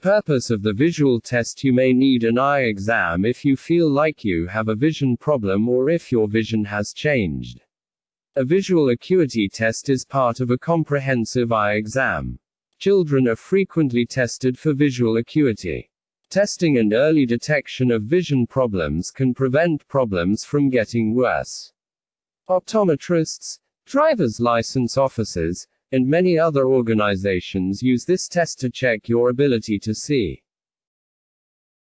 Purpose of the visual test You may need an eye exam if you feel like you have a vision problem or if your vision has changed. A visual acuity test is part of a comprehensive eye exam. Children are frequently tested for visual acuity. Testing and early detection of vision problems can prevent problems from getting worse. Optometrists, driver's license officers, and many other organizations use this test to check your ability to see.